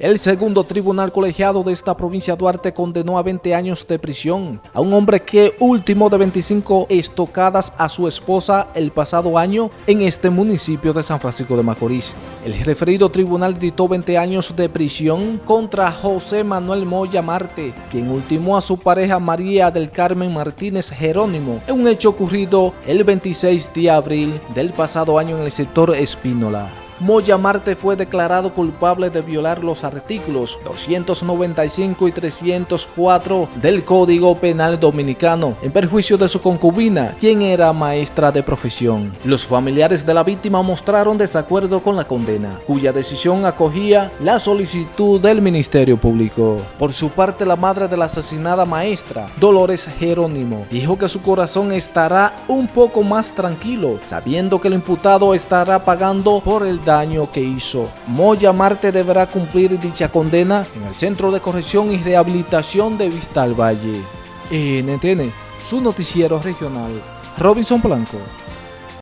El segundo tribunal colegiado de esta provincia Duarte condenó a 20 años de prisión a un hombre que último de 25 estocadas a su esposa el pasado año en este municipio de San Francisco de Macorís. El referido tribunal dictó 20 años de prisión contra José Manuel Moya Marte, quien ultimó a su pareja María del Carmen Martínez Jerónimo en un hecho ocurrido el 26 de abril del pasado año en el sector Espínola. Moya Marte fue declarado culpable de violar los artículos 295 y 304 del Código Penal Dominicano en perjuicio de su concubina, quien era maestra de profesión. Los familiares de la víctima mostraron desacuerdo con la condena, cuya decisión acogía la solicitud del Ministerio Público. Por su parte, la madre de la asesinada maestra, Dolores Jerónimo, dijo que su corazón estará un poco más tranquilo, sabiendo que el imputado estará pagando por el daño que hizo. Moya Marte deberá cumplir dicha condena en el Centro de Corrección y Rehabilitación de Vista al Valle. NTN, su noticiero regional. Robinson Blanco.